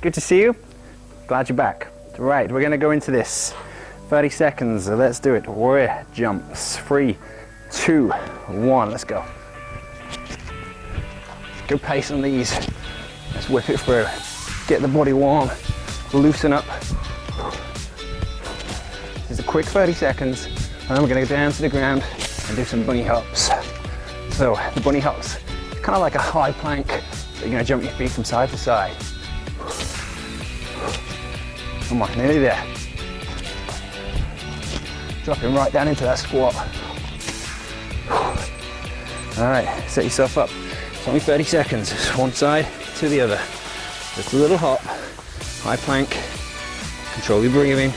Good to see you. Glad you're back. Right, we're gonna go into this. 30 seconds, let's do it. Warrior jumps. Three, two, one, let's go. Good pace on these. Let's whip it through. Get the body warm, loosen up. This is a quick 30 seconds, and then we're gonna go down to the ground and do some bunny hops. So the bunny hops, kind of like a high plank, but you're gonna jump your feet from side to side. Come on, nearly there. Dropping right down into that squat. All right, set yourself up. It's only 30 seconds, one side to the other. Just a little hop, high plank, control your breathing.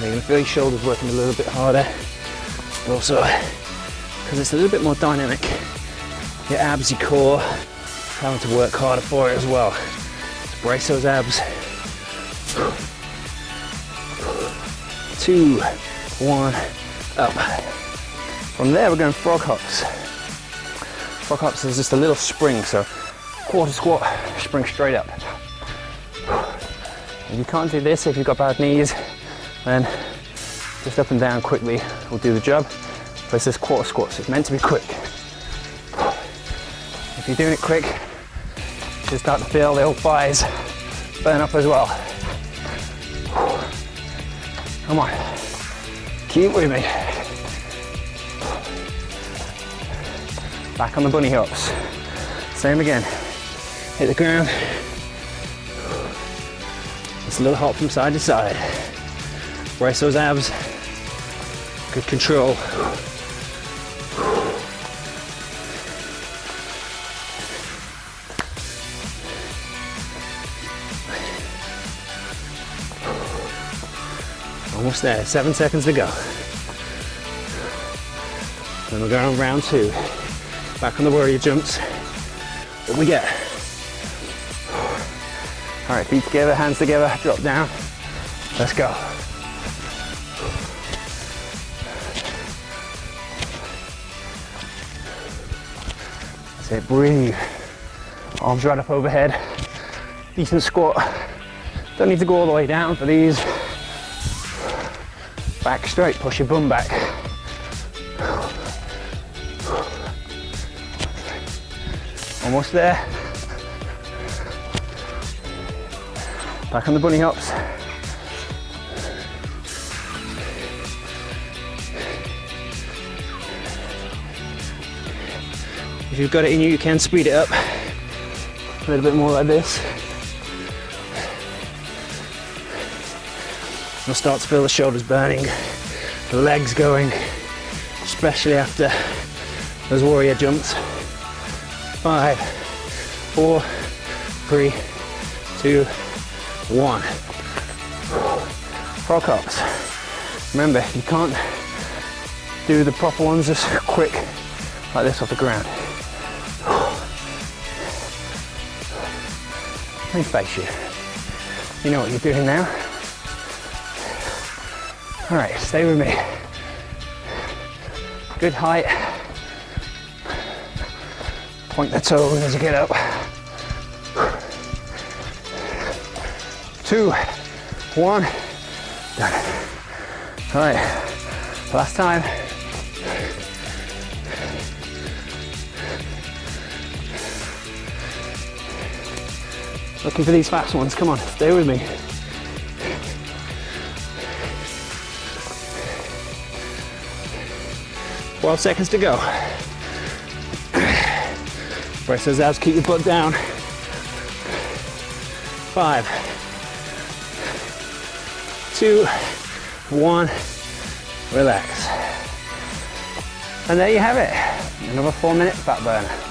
You're gonna feel your shoulders working a little bit harder. But also, because it's a little bit more dynamic, your abs, your core, having to work harder for it as well. Brace those abs. Two, one, up. From there, we're going frog hops. Frog hops is just a little spring, so quarter squat, spring straight up. If you can't do this, if you've got bad knees, then just up and down quickly will do the job. But it's just quarter squats, it's meant to be quick. If you're doing it quick, you start to feel the old thighs burn up as well. Come on, keep with me. Back on the bunny hops. Same again. Hit the ground. Just a little hop from side to side. Brace those abs. Good control. Almost there, seven seconds to go. Then we're going on round two. Back on the warrior jumps. What we get? All right, feet together, hands together, drop down. Let's go. That's it, breathe. Arms right up overhead. Decent squat. Don't need to go all the way down for these. Back straight, push your bum back. Almost there. Back on the bunny hops. If you've got it in you, you can speed it up. A little bit more like this. You'll start to feel the shoulders burning, the legs going, especially after those warrior jumps. Five, four, three, two, one. Frog hops. Remember, you can't do the proper ones just quick like this off the ground. Let me face you. You know what you're doing now. All right, stay with me. Good height. Point the toes as you get up. Two, one, done. All right, last time. Looking for these fast ones, come on, stay with me. Twelve seconds to go. Brace those abs, keep your butt down. Five, two, one, relax. And there you have it, another four minute fat burner.